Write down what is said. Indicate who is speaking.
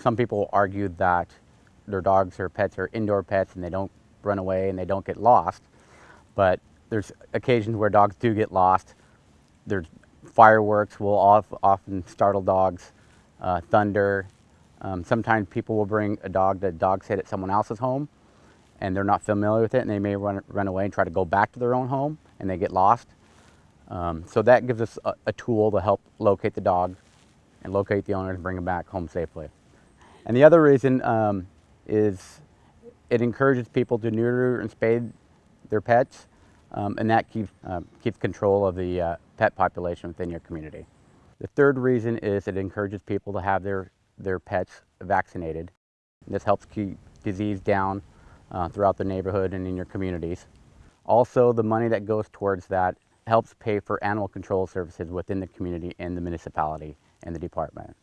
Speaker 1: Some people argue that their dogs or pets are indoor pets and they don't run away and they don't get lost. But there's occasions where dogs do get lost. There's fireworks will often startle dogs, uh, thunder. Um, sometimes people will bring a dog that dogs sit at someone else's home and they're not familiar with it and they may run, run away and try to go back to their own home and they get lost. Um, so that gives us a, a, tool to help locate the dog and locate the owner and bring them back home safely. And the other reason um, is it encourages people to neuter and spay their pets um, and that keeps, uh, keeps control of the uh, pet population within your community. The third reason is it encourages people to have their, their pets vaccinated. This helps keep disease down uh, throughout the neighborhood and in your communities. Also, the money that goes towards that helps pay for animal control services within the community and the municipality and the department.